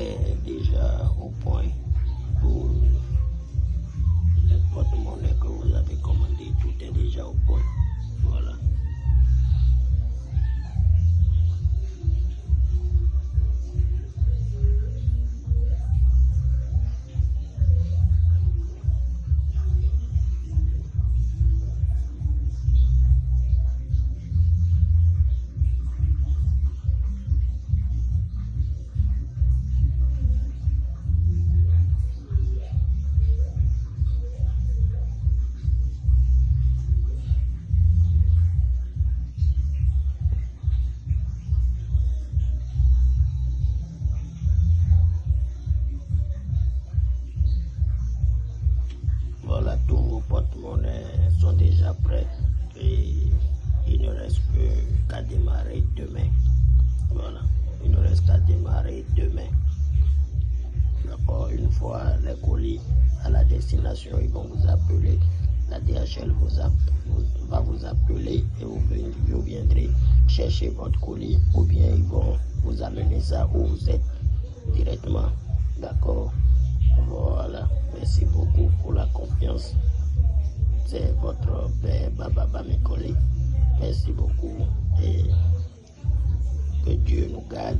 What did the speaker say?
est déjà au point vos porte-monnaies sont déjà prêts et il ne reste que qu'à démarrer demain. Voilà, il ne reste qu'à démarrer demain. D'accord, une fois les colis à la destination, ils vont vous appeler. La DHL vous va vous appeler et vous viendrez chercher votre colis ou bien ils vont vous amener ça où vous êtes directement. D'accord C'est votre père Baba Bamekole. Merci beaucoup et que Dieu nous garde